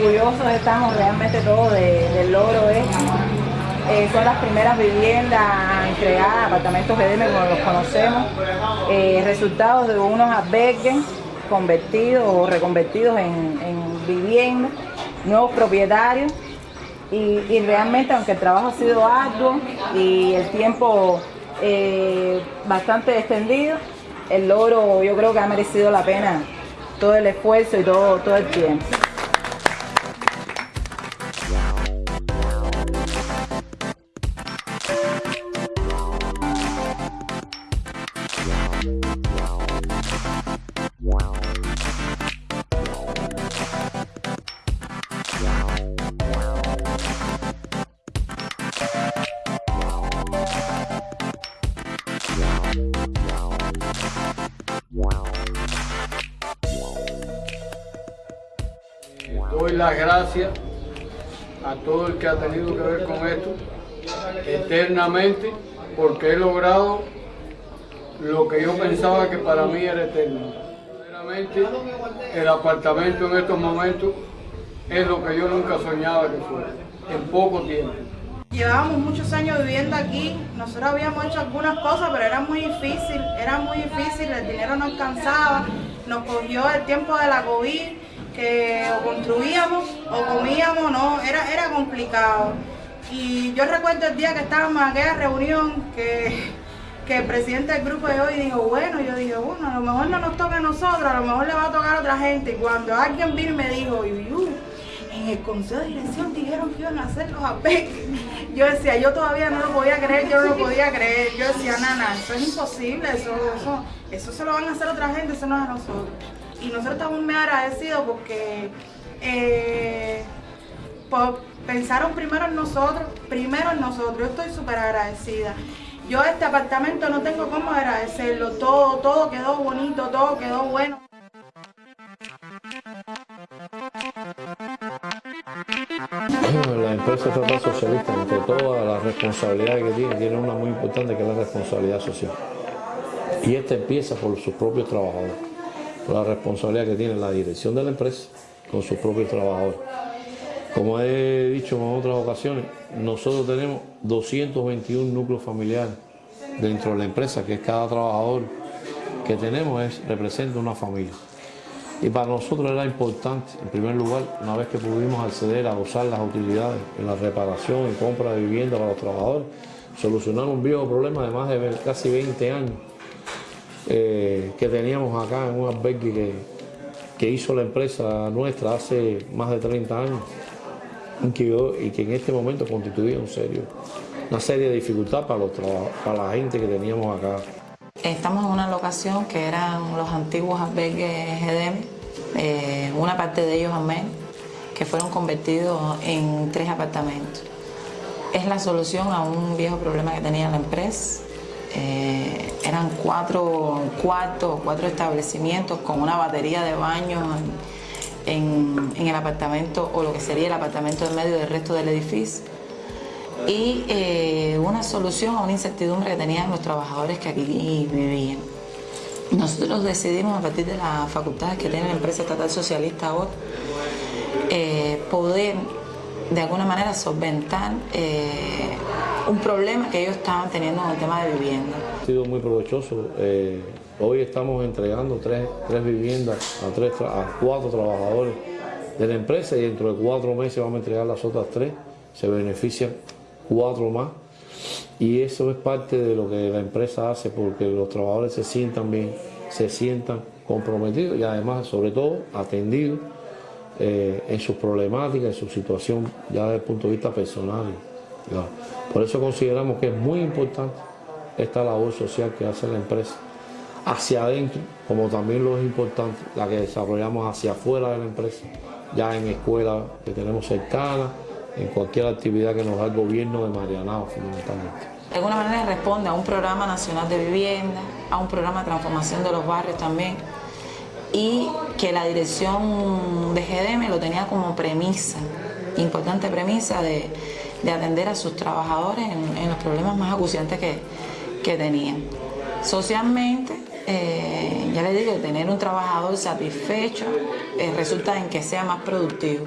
orgullosos estamos realmente todos del logro este. Eh, son las primeras viviendas entregadas, apartamentos GDM como los conocemos, eh, resultados de unos albergues convertidos o reconvertidos en, viviendas, nuevos propietarios y, realmente aunque el trabajo ha sido arduo y el tiempo eh, bastante extendido, el logro yo creo que ha merecido la pena todo el esfuerzo y todo, todo el tiempo. Doy las gracias a todo el que ha tenido que ver con esto eternamente porque he logrado lo que yo pensaba que para mí era eterno. el apartamento en estos momentos es lo que yo nunca soñaba que fuera, en poco tiempo. Llevábamos muchos años viviendo aquí, nosotros habíamos hecho algunas cosas, pero era muy difícil, era muy difícil, el dinero no alcanzaba, nos cogió el tiempo de la COVID, que o construíamos o comíamos, no, era, era complicado. Y yo recuerdo el día que estábamos en aquella reunión que, que el presidente del grupo de hoy dijo, bueno, yo dije, bueno, a lo mejor no nos toca a nosotros, a lo mejor le va a tocar a otra gente. Y cuando alguien vino y me dijo, en el consejo de dirección dijeron que iban a hacer los APEC. Yo decía, yo todavía no lo podía creer, yo no lo podía creer. Yo decía, nana, eso es imposible, eso, eso, eso se lo van a hacer otra gente, eso no es a nosotros y nosotros estamos muy agradecidos porque eh, pensaron primero en nosotros, primero en nosotros. Yo estoy súper agradecida. Yo este apartamento no tengo cómo agradecerlo. Todo, todo quedó bonito, todo quedó bueno. La empresa estatal socialista, entre todas las responsabilidades que tiene, tiene una muy importante que es la responsabilidad social. Y esta empieza por sus propios trabajadores la responsabilidad que tiene la dirección de la empresa con sus propios trabajadores. Como he dicho en otras ocasiones, nosotros tenemos 221 núcleos familiares dentro de la empresa, que es cada trabajador que tenemos es, representa una familia. Y para nosotros era importante, en primer lugar, una vez que pudimos acceder a usar las utilidades en la reparación y compra de vivienda para los trabajadores, solucionar un viejo problema de más de casi 20 años eh, que teníamos acá en un albergue que, hizo la empresa nuestra hace más de 30 años y que, en este momento constituía un serio, una serie de dificultades para, los para la gente que teníamos acá. Estamos en una locación que eran los antiguos albergues GDM, eh, una parte de ellos amén, que fueron convertidos en tres apartamentos. Es la solución a un viejo problema que tenía la empresa, eh, eran cuatro cuartos, cuatro establecimientos con una batería de baños en, el apartamento o lo que sería el apartamento en medio del resto del edificio y eh, una solución a una incertidumbre que tenían los trabajadores que aquí vivían. Nosotros decidimos a partir de las facultades que tiene la empresa estatal socialista ahora eh, poder de alguna manera solventar un problema que ellos estaban teniendo en el tema de vivienda. Ha sido muy provechoso. Eh, hoy estamos entregando tres, viviendas a, tres, a cuatro trabajadores de la empresa y dentro de cuatro meses vamos a entregar las otras tres. Se benefician cuatro más. Y eso es parte de lo que la empresa hace porque los trabajadores se sientan bien, se sientan comprometidos y además, sobre todo, atendidos eh, en sus problemáticas, en su situación ya desde el punto de vista personal. Por eso consideramos que es muy importante esta labor social que hace la empresa hacia adentro, como también lo es importante la que desarrollamos hacia afuera de la empresa, ya en escuelas que tenemos cercanas, en cualquier actividad que nos da el gobierno de Marianao fundamentalmente. De alguna manera responde a un programa nacional de vivienda, a un programa de transformación de los barrios también, y que la dirección de GDM lo tenía como premisa, importante premisa de de atender a sus trabajadores en, los problemas más acuciantes que, tenían. Socialmente, eh, ya les digo, tener un trabajador satisfecho eh, resulta en que sea más productivo.